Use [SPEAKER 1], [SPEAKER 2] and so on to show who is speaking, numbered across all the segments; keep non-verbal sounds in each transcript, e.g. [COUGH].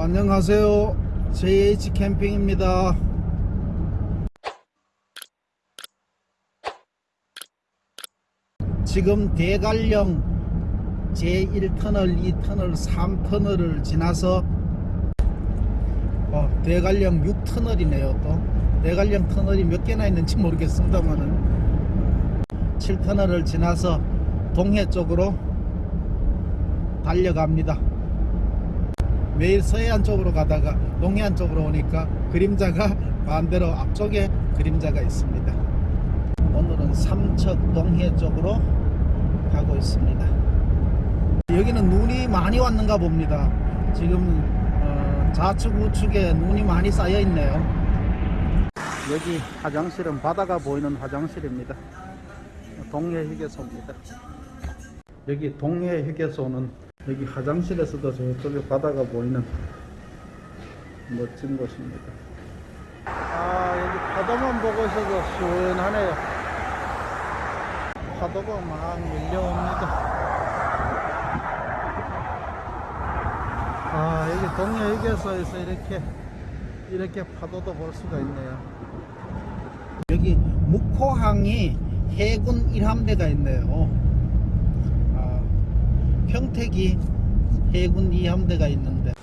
[SPEAKER 1] 안녕하세요. JH 캠핑입니다. 지금 대관령 제1터널, 2터널, 3터널을 지나서 어, 대관령 6터널이네요. 또 대관령 터널이 몇 개나 있는지 모르겠습니다만은 7터널을 지나서 동해 쪽으로 달려갑니다. 매일 서해안 쪽으로 가다가 동해안 쪽으로 오니까 그림자가 반대로 앞쪽에 그림자가 있습니다. 오늘은 삼척 동해 쪽으로 가고 있습니다. 여기는 눈이 많이 왔는가 봅니다. 지금 어, 좌측 우측에 눈이 많이 쌓여 있네요. 여기 화장실은 바다가 보이는 화장실입니다. 동해 휴게소입니다. 여기 동해 휴게소는 여기 화장실에서도 저쪽에 바다가 보이는 멋진 곳입니다. 아 여기 파도만 보고 있어도 시원하네요. 파도가 막 밀려옵니다. 아 여기 동해 휴게소에서 이렇게 이렇게 파도도 볼 수가 있네요. 여기 묵호항이 해군 1함대가 있네요. 아, 평택이 해군 2함대가 있는데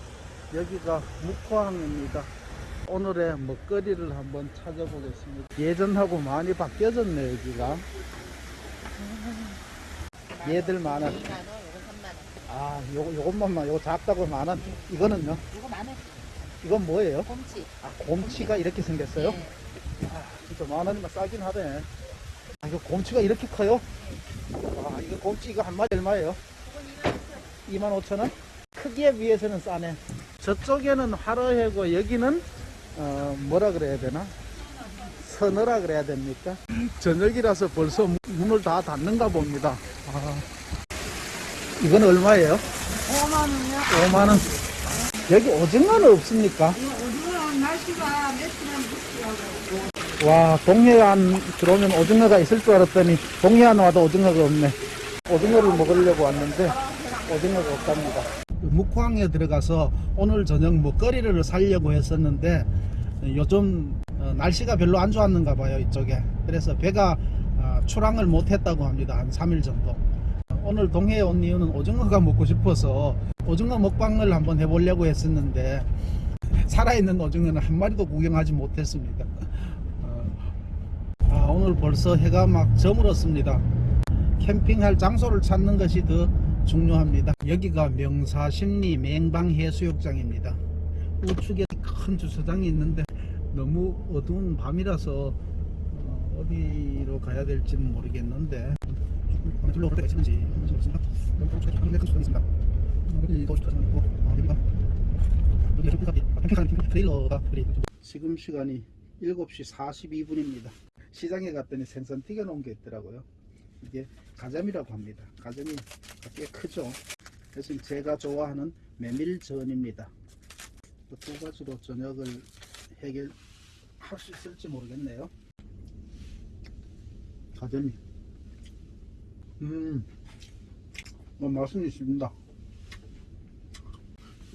[SPEAKER 1] 여기가 묵호항입니다. 오늘의 먹거리를 한번 찾아보겠습니다. 예전하고 많이 바뀌어졌네 여기가. 얘들 많아.
[SPEAKER 2] 2만 원, 요건 3만 원.
[SPEAKER 1] 아, 요거 요것만만 요거 작다고 만원. 이거는요?
[SPEAKER 2] 이거 만 원.
[SPEAKER 1] 이건 뭐예요?
[SPEAKER 2] 곰치.
[SPEAKER 1] 아, 곰치가 이렇게 생겼어요?
[SPEAKER 2] 네.
[SPEAKER 1] 아, 진짜 만 원이면 싸긴 하네. 아, 이거 곰치가 이렇게 커요? 아, 이거 곰치 이거 한 마리 얼마예요? 2만 5천 원? 크기에 비해서는 싸네. 저쪽에는 화로해고 여기는 어, 뭐라 그래야 되나? 서너라 그래야 됩니까? 저녁이라서 벌써 문을 다 닫는가 봅니다. 아, 이건 얼마예요?
[SPEAKER 2] 5만 원이요?
[SPEAKER 1] 5만 원. 여기 오징어는 없습니까?
[SPEAKER 2] 오늘은 날씨가 며칠은 묵지하고.
[SPEAKER 1] 와 동해안 들어오면 오징어가 있을 줄 알았더니 동해안 와도 오징어가 없네 오징어를 먹으려고 왔는데 오징어가 없답니다. 묵황에 들어가서 오늘 저녁 먹거리를 사려고 했었는데 요즘 어, 날씨가 별로 안 좋았는가 봐요 이쪽에. 그래서 배가 어, 출항을 못했다고 합니다 한 3일 정도. 오늘 동해에 온 이유는 오징어가 먹고 싶어서 오징어 먹방을 한번 해보려고 했었는데 살아있는 오징어는 한 마리도 구경하지 못했습니다. 아, 오늘 벌써 해가 막 저물었습니다. 캠핑할 장소를 찾는 것이 더 중요합니다. 여기가 명사심리 맹방해수욕장입니다. 우측에 큰 주차장이 있는데 너무 어두운 밤이라서 어, 어디로 가야 될지는 모르겠는데 둘러볼 데가 있는지 모르겠습니다. 지금 시간이 7시 42분입니다. 시장에 갔더니 생선 튀겨 놓은 게 있더라고요. 이게 가자미라고 합니다. 가자미 꽤 크죠. 그래서 제가 좋아하는 메밀전입니다. 그두 가지로 저녁을 해결할 수 있을지 모르겠네요. 가자미. 음, 어, 맛은 있습니다.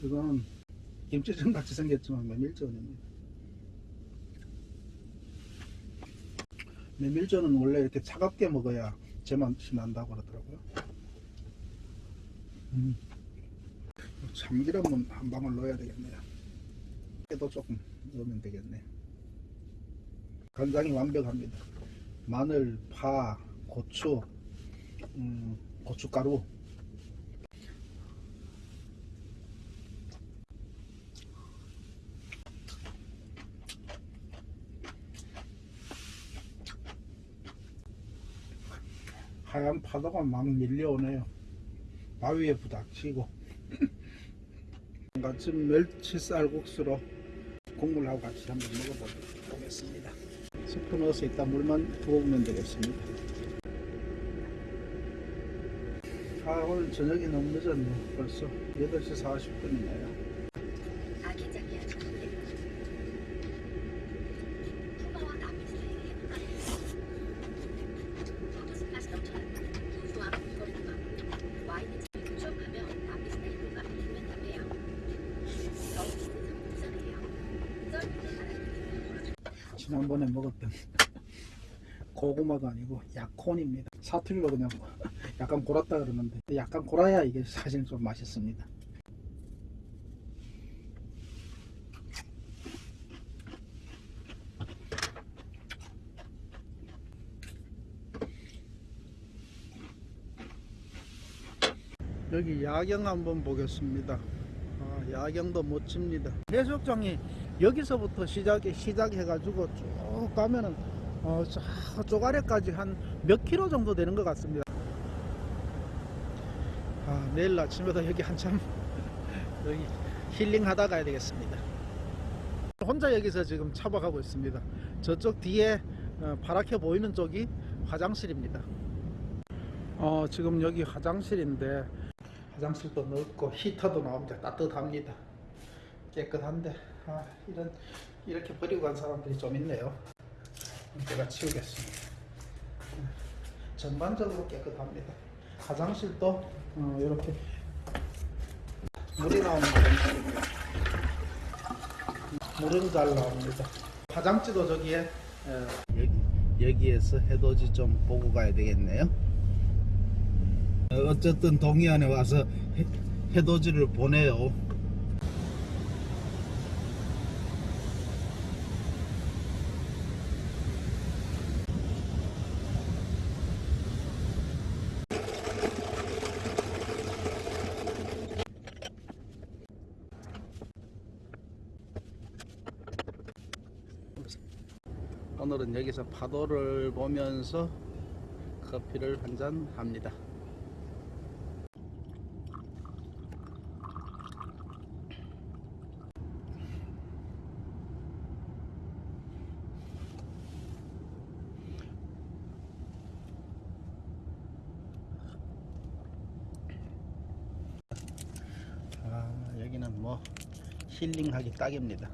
[SPEAKER 1] 이거는 김치전 같이 생겼지만 메밀전입니다. 메밀전은 원래 이렇게 차갑게 먹어야 제맛이 난다고 그러더라고요. 음. 참기름은 한 방울 넣어야 되겠네요. 깨도 조금 넣으면 되겠네. 간장이 완벽합니다. 마늘, 파, 고추, 음, 고춧가루. 하얀 파도가 막 밀려오네요. 바위에 부닥치고. 같이 멸치 쌀국수로 국물하고 같이 한번 먹어보겠습니다. 스프 넣어서 이따 물만 부어보면 되겠습니다. 아 오늘 저녁이 너무 늦었네. 벌써 8시 40분이네요.
[SPEAKER 2] 아기자기한 장르. 푸바와 나비 스타일의 흑발이. 포토스팟이 넘쳐나는 구수함 거리다가 와인을 쭉 하며 나비 스타일과 일면 답해요. 더욱
[SPEAKER 1] 지난번에 먹었던 고구마도 아니고 약콘입니다. 사투리로 그냥 약간 골았다 그러는데 약간 골아야 이게 사실 좀 맛있습니다. 여기 야경 한번 보겠습니다. 아, 야경도 멋집니다. 해수욕장이 여기서부터 시작해 시작해 가지고 쭉 가면은 어, 저쪽 아래까지 한 몇 킬로 정도 되는 것 같습니다. 아, 내일 아침에도 여기 한참 [LAUGHS] 여기 힐링하다 가야 되겠습니다. 혼자 여기서 지금 차박하고 있습니다. 저쪽 뒤에 어, 파랗게 보이는 쪽이 화장실입니다. 어, 지금 여기 화장실인데 화장실도 넓고 히터도 나옵니다. 따뜻합니다. 깨끗한데 아, 이런 이렇게 버리고 간 사람들이 좀 있네요. 제가 치우겠습니다. 전반적으로 깨끗합니다. 화장실도 어, 이렇게 물이 나오는 화장실입니다. 물은 잘 나옵니다. 화장지도 저기에 에, 여기 여기에서 해돋이 좀 보고 가야 되겠네요. 어, 어쨌든 동해안에 와서 해, 해돋이를 보내요. 오늘은 여기서 파도를 보면서 커피를 한 잔 합니다. 아, 여기는 뭐 힐링하기 딱입니다.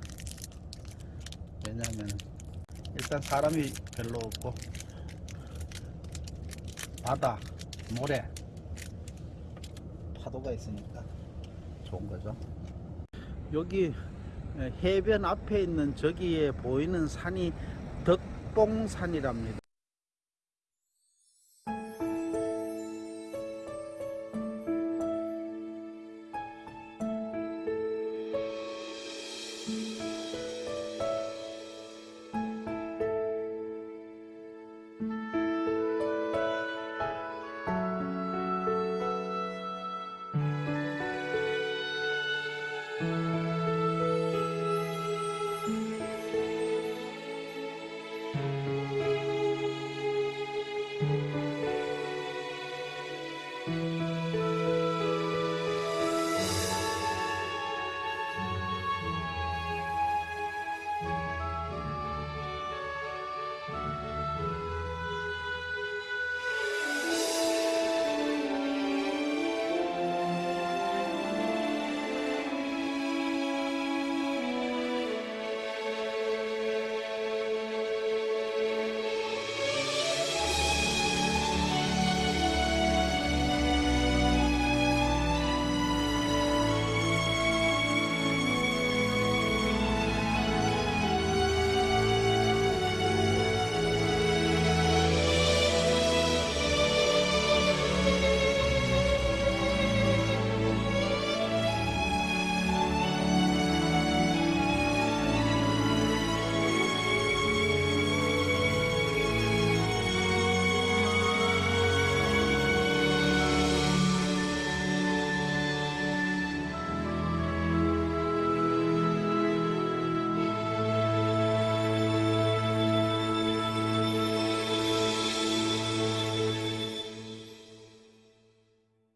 [SPEAKER 1] 왜냐하면 일단 사람이 별로 없고 바다, 모래, 파도가 있으니까 좋은 거죠. 여기 해변 앞에 있는 저기에 보이는 산이 덕봉산이랍니다.